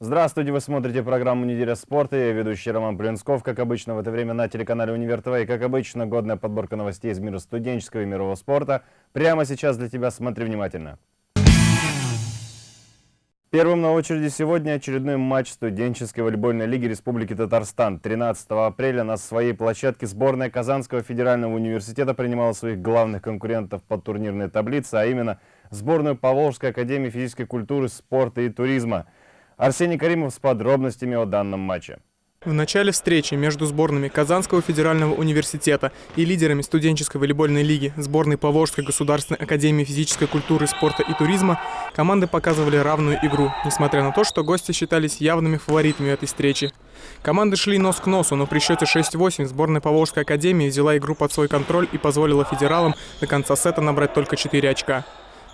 Здравствуйте, вы смотрите программу «Неделя спорта». Я ведущий Роман Блинсков. Как обычно, в это время на телеканале «Универ ТВ». И, как обычно, годная подборка новостей из мира студенческого и мирового спорта. Прямо сейчас для тебя. Смотри внимательно. Первым на очереди сегодня очередной матч студенческой волейбольной лиги Республики Татарстан. 13 апреля на своей площадке сборная Казанского федерального университета принимала своих главных конкурентов по турнирной таблице, а именно сборную Поволжской академии физической культуры, спорта и туризма – Арсений Каримов с подробностями о данном матче. В начале встречи между сборными Казанского федерального университета и лидерами студенческой волейбольной лиги сборной Поволжской государственной академии физической культуры, спорта и туризма команды показывали равную игру, несмотря на то, что гости считались явными фаворитами этой встречи. Команды шли нос к носу, но при счете 6-8 сборная Поволжской академии взяла игру под свой контроль и позволила федералам до конца сета набрать только 4 очка.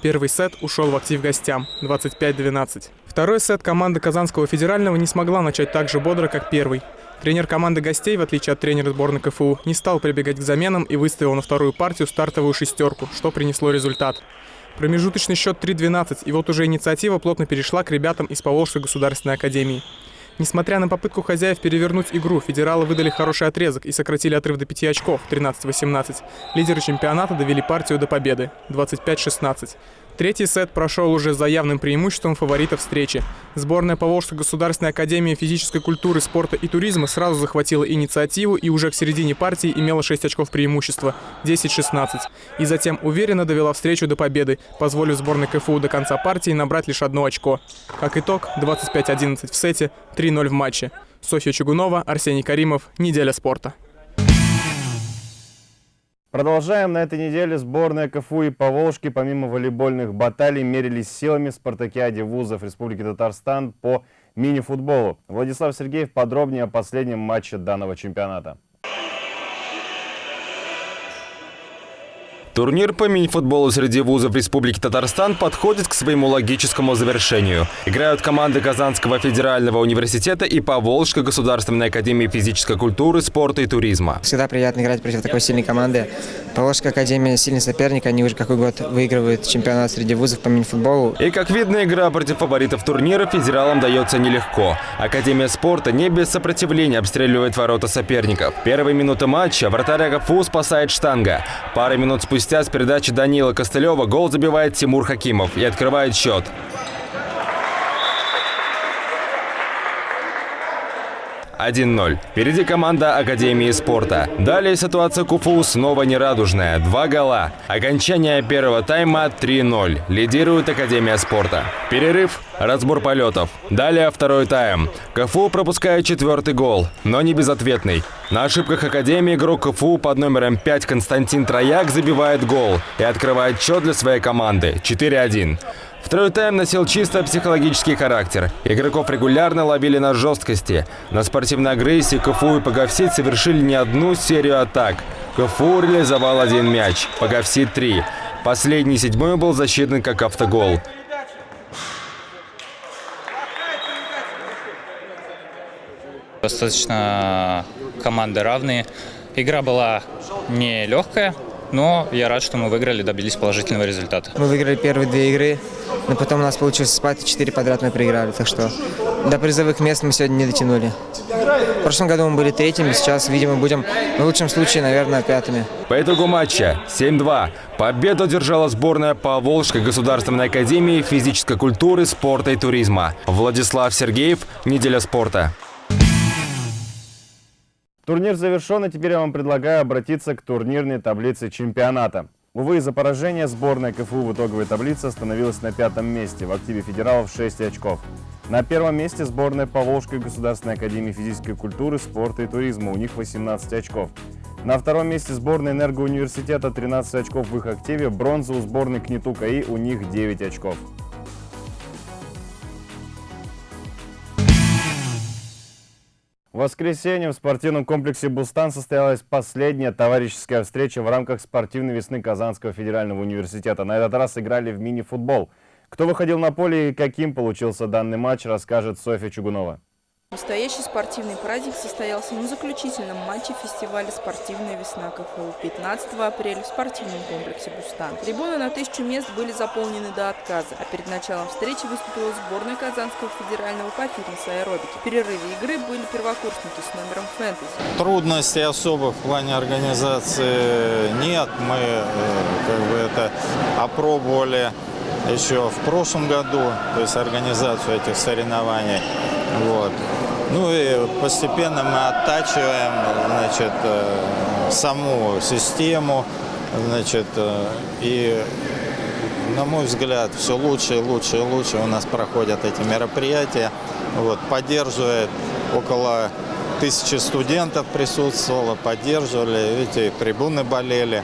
Первый сет ушел в актив гостям – 25-12. Второй сет команда Казанского федерального не смогла начать так же бодро, как первый. Тренер команды гостей, в отличие от тренера сборной КФУ, не стал прибегать к заменам и выставил на вторую партию стартовую шестерку, что принесло результат. Промежуточный счет 3-12, и вот уже инициатива плотно перешла к ребятам из Поволжской государственной академии. Несмотря на попытку хозяев перевернуть игру, федералы выдали хороший отрезок и сократили отрыв до 5 очков 13-18. Лидеры чемпионата довели партию до победы 25-16. Третий сет прошел уже за явным преимуществом фаворитов встречи. Сборная Поволжской государственной академии физической культуры, спорта и туризма сразу захватила инициативу и уже к середине партии имела 6 очков преимущества – 10-16. И затем уверенно довела встречу до победы, позволив сборной КФУ до конца партии набрать лишь одно очко. Как итог – 25-11 в сете, 3-0 в матче. Софья Чугунова, Арсений Каримов. Неделя спорта. Продолжаем на этой неделе. Сборная КФУ и Поволжки, помимо волейбольных баталий, мерились силами в спартакиаде вузов Республики Татарстан по мини-футболу. Владислав Сергеев подробнее о последнем матче данного чемпионата. Турнир по мини-футболу среди вузов Республики Татарстан подходит к своему логическому завершению. Играют команды Казанского федерального университета и Поволжской государственной академии физической культуры, спорта и туризма. Всегда приятно играть против такой сильной команды. Поволжская академия сильный соперник, они уже какой год выигрывают чемпионат среди вузов по мини-футболу. И как видно, игра против фаворитов турнира федералам дается нелегко. Академия спорта не без сопротивления обстреливает ворота соперников. Первые минуты матча вратарь АГФУ спасает штанга. Пара минут спустя спустя с передачи Данила Костылева гол забивает Тимур Хакимов и открывает счет. 1-0. Впереди команда Академии спорта. Далее ситуация КУФУ снова нерадужная. Два гола. Окончание первого тайма 3-0. Лидирует Академия спорта. Перерыв. Разбор полетов. Далее второй тайм. КФУ пропускает четвертый гол, но не безответный. На ошибках Академии игрок КФУ под номером 5 Константин Трояк забивает гол и открывает счет для своей команды 4-1. Второй тайм носил чисто психологический характер. Игроков регулярно ловили на жесткости. На спортивной агрессии КФУ и Паговсит совершили не одну серию атак. КФУ реализовал один мяч, Паговсит – три. Последний седьмой был засчитан как автогол. Достаточно команды равные. Игра была не легкая, но я рад, что мы выиграли, добились положительного результата. Мы выиграли первые две игры, но потом у нас получилось спать, и четыре подряд мы проиграли. Так что до призовых мест мы сегодня не дотянули. В прошлом году мы были третьими, сейчас, видимо, будем в лучшем случае, наверное, пятыми. По итогу матча 7-2 победу одержала сборная по Волжской государственной академии физической культуры, спорта и туризма. Владислав Сергеев, «Неделя спорта». Турнир завершен, и теперь я вам предлагаю обратиться к турнирной таблице чемпионата. Увы, из-за поражения сборная КФУ в итоговой таблице остановилась на пятом месте, в активе федералов 6 очков. На первом месте сборная Поволжской государственной академии физической культуры, спорта и туризма, у них 18 очков. На втором месте сборная энергоуниверситета 13 очков в их активе, бронза у сборной КНИТУ КАИ у них 9 очков. В воскресенье в спортивном комплексе «Бустан» состоялась последняя товарищеская встреча в рамках спортивной весны Казанского федерального университета. На этот раз играли в мини-футбол. Кто выходил на поле и каким получился данный матч, расскажет Софья Чугунова. Настоящий спортивный праздник состоялся на заключительном матче фестиваля «Спортивная весна КФУ» 15 апреля в спортивном комплексе «Бустан». Трибуны на тысячу мест были заполнены до отказа, а перед началом встречи выступила сборная Казанского федерального по фитнес-аэробике. В перерыве игры были первокурсники с номером «Фэнтези». Трудностей особых в плане организации нет. Мы э, как бы это опробовали еще в прошлом году, то есть организацию этих соревнований. Вот. Ну и постепенно мы оттачиваем значит, э, саму систему, значит, э, и на мой взгляд, все лучше и лучше и лучше у нас проходят эти мероприятия. Вот, поддерживает около тысячи студентов присутствовало, поддерживали, видите, трибуны болели.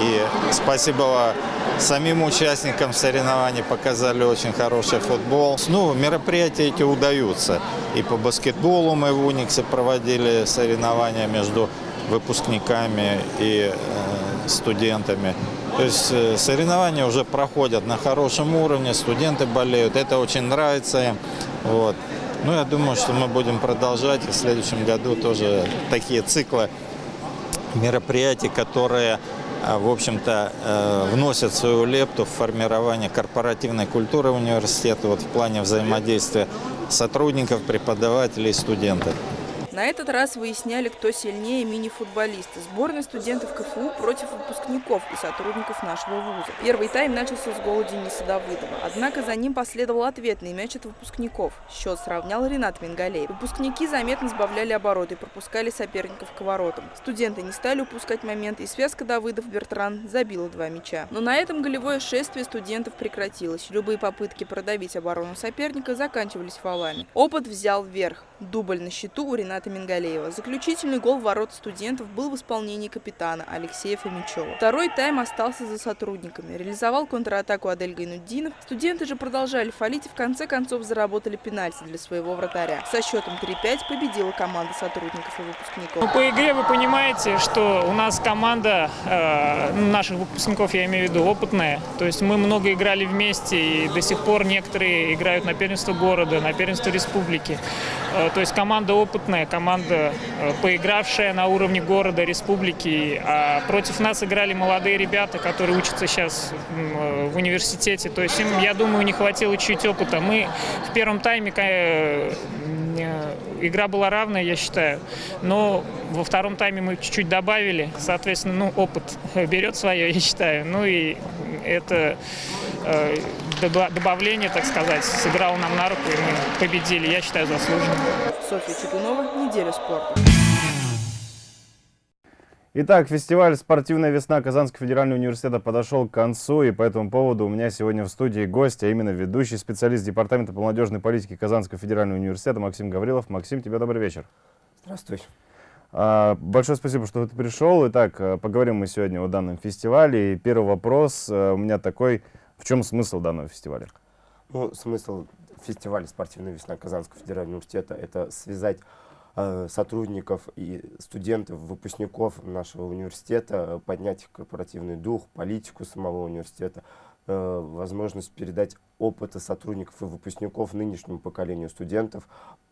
И спасибо самим участникам соревнований показали очень хороший футбол. Ну, мероприятия эти удаются. И по баскетболу мы в Униксе проводили соревнования между выпускниками и э, студентами. То есть э, соревнования уже проходят на хорошем уровне, студенты болеют, это очень нравится им. Вот. Ну, я думаю, что мы будем продолжать в следующем году тоже такие циклы мероприятий, которые а, в общем-то, э, вносят свою лепту в формирование корпоративной культуры университета вот в плане взаимодействия сотрудников, преподавателей студентов. На этот раз выясняли, кто сильнее мини-футболисты. Сборная студентов КФУ против выпускников и сотрудников нашего вуза. Первый тайм начался с гола Дениса Давыдова. Однако за ним последовал ответный мяч от выпускников. Счет сравнял Ренат Мингалеев. Выпускники заметно сбавляли обороты и пропускали соперников к воротам. Студенты не стали упускать момент, и связка Давыдов-Бертран забила два мяча. Но на этом голевое шествие студентов прекратилось. Любые попытки продавить оборону соперника заканчивались фолами. Опыт взял вверх. Дубль на счету у Рената Мингалеева. Заключительный гол в ворот студентов был в исполнении капитана Алексея Фомичева. Второй тайм остался за сотрудниками. Реализовал контратаку Адель Гайнуддинов. Студенты же продолжали фалить и в конце концов заработали пенальти для своего вратаря. Со счетом 3-5 победила команда сотрудников и выпускников. Ну, по игре вы понимаете, что у нас команда э, наших выпускников, я имею в виду, опытная. То есть мы много играли вместе и до сих пор некоторые играют на первенство города, на первенство республики. Э, то есть команда опытная, команда, э, поигравшая на уровне города, республики. А против нас играли молодые ребята, которые учатся сейчас э, в университете. То есть им, я думаю, не хватило чуть опыта. Мы в первом тайме игра была равная, я считаю. Но во втором тайме мы чуть-чуть добавили. Соответственно, ну, опыт берет свое, я считаю. Ну и это э, добавление, так сказать, сыграло нам на руку, и мы победили, я считаю, заслуженно. Софья Чепунова, «Неделя спорта». Итак, фестиваль «Спортивная весна» Казанского федерального университета подошел к концу, и по этому поводу у меня сегодня в студии гость, а именно ведущий специалист Департамента по молодежной политике Казанского федерального университета Максим Гаврилов. Максим, тебе добрый вечер. Здравствуй. А, большое спасибо, что ты пришел. Итак, э, поговорим мы сегодня о данном фестивале. И первый вопрос э, у меня такой. В чем смысл данного фестиваля? Ну, смысл фестиваля «Спортивная весна» Казанского федерального университета – это связать э, сотрудников и студентов, выпускников нашего университета, поднять их корпоративный дух, политику самого университета, э, возможность передать опыта сотрудников и выпускников нынешнему поколению студентов,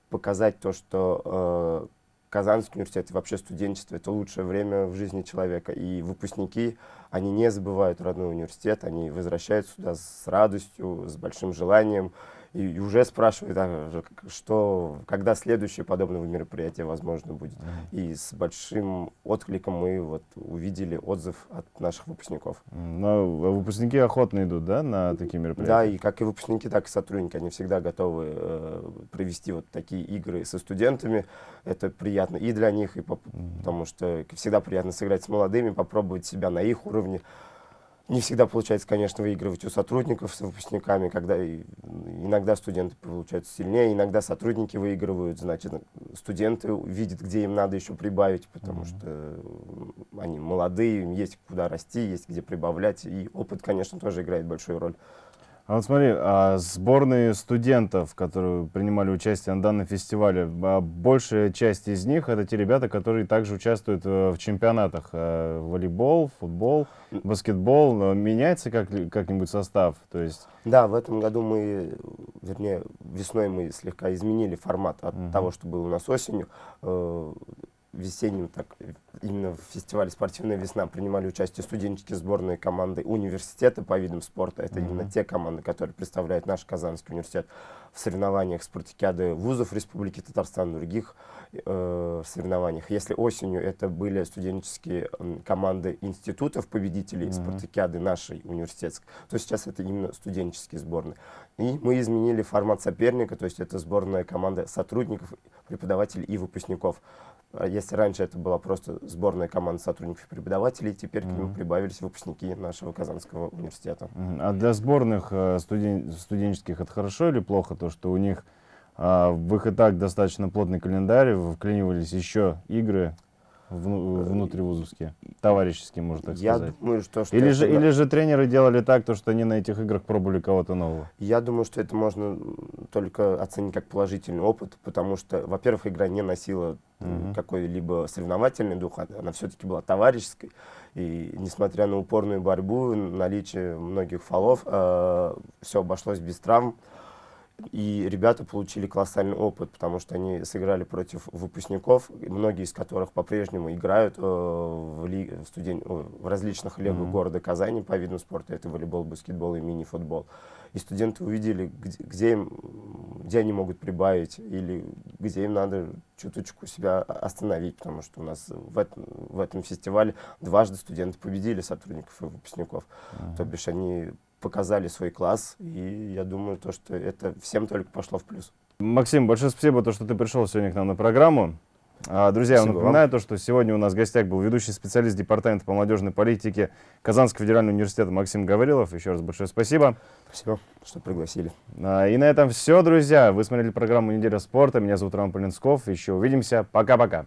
показать то, что э, Казанский университет и вообще студенчество – это лучшее время в жизни человека. И выпускники, они не забывают родной университет, они возвращаются сюда с радостью, с большим желанием и уже спрашивают, а, что, когда следующее подобное мероприятие возможно будет. И с большим откликом мы вот увидели отзыв от наших выпускников. Но выпускники охотно идут, да, на такие мероприятия? Да, и как и выпускники, так и сотрудники, они всегда готовы э, провести вот такие игры со студентами. Это приятно и для них, и по, потому что всегда приятно сыграть с молодыми, попробовать себя на их уровне. Не всегда получается, конечно, выигрывать у сотрудников с выпускниками, когда иногда студенты получаются сильнее, иногда сотрудники выигрывают, значит, студенты видят, где им надо еще прибавить, потому mm -hmm. что они молодые, им есть куда расти, есть где прибавлять, и опыт, конечно, тоже играет большую роль. А вот смотри, а сборные студентов, которые принимали участие на данном фестивале, а большая часть из них это те ребята, которые также участвуют э, в чемпионатах. э, Волейбол, футбол, баскетбол. Э, Меняется как, как-нибудь состав? То есть... Да, в этом году мы, вернее, весной мы слегка изменили формат от Мгм. того, что было у нас осенью. Э, Весенним, так, именно в фестивале «Спортивная весна» принимали участие студенческие сборные команды университета по видам спорта. Это именно Мгм. те команды, которые представляют наш Казанский университет в соревнованиях спартакиады вузов Республики Татарстан, других э, соревнованиях. Если осенью это были студенческие м, команды институтов, победителей Мгм. спартакиады нашей университетской, то сейчас это именно студенческие сборные. И мы изменили формат соперника, то есть это сборная команда сотрудников, преподавателей и выпускников. А Если раньше это была просто сборная команда сотрудников и преподавателей, теперь к ним прибавились выпускники нашего Казанского университета. Мгм. А для сборных э, студен- студенческих это хорошо или плохо, то, что у них а, в их и так достаточно плотный календарь, вклинивались еще игры вну- внутривузовские, товарищеские, можно так Я сказать? думаю, что, что Или это же, на- или же тренеры делали так, то, что они на этих играх пробовали кого-то нового? Я думаю, что это можно только оценить как положительный опыт, потому что, во-первых, игра не носила Мгм. какой-либо соревновательный дух, а- она все-таки была товарищеской. И несмотря на упорную борьбу, наличие многих фолов, все обошлось без травм. И ребята получили колоссальный опыт, потому что они сыграли против выпускников, многие из которых по-прежнему играют э, в, ли- в, студен- в различных лигах Мгм. города Казани по видам спорта. Это волейбол, баскетбол и мини-футбол. И студенты увидели, где, где, им, где они могут прибавить или где им надо чуточку себя остановить, потому что у нас в этом, в этом фестивале дважды студенты победили сотрудников и выпускников. То бишь они показали свой класс, и я думаю, то, что это всем только пошло в плюс. Максим, большое спасибо, то, что ты пришел сегодня к нам на программу. А, Друзья, я Спасибо вам. напоминаю то, что сегодня у нас в гостях был ведущий специалист Департамента по молодежной политике Казанского федерального университета Максим Гаврилов. Еще раз большое спасибо. Спасибо, что пригласили. А, И на этом все, друзья. Вы смотрели программу «Неделя спорта». Меня зовут Роман Полинсков. Еще увидимся. Пока-пока.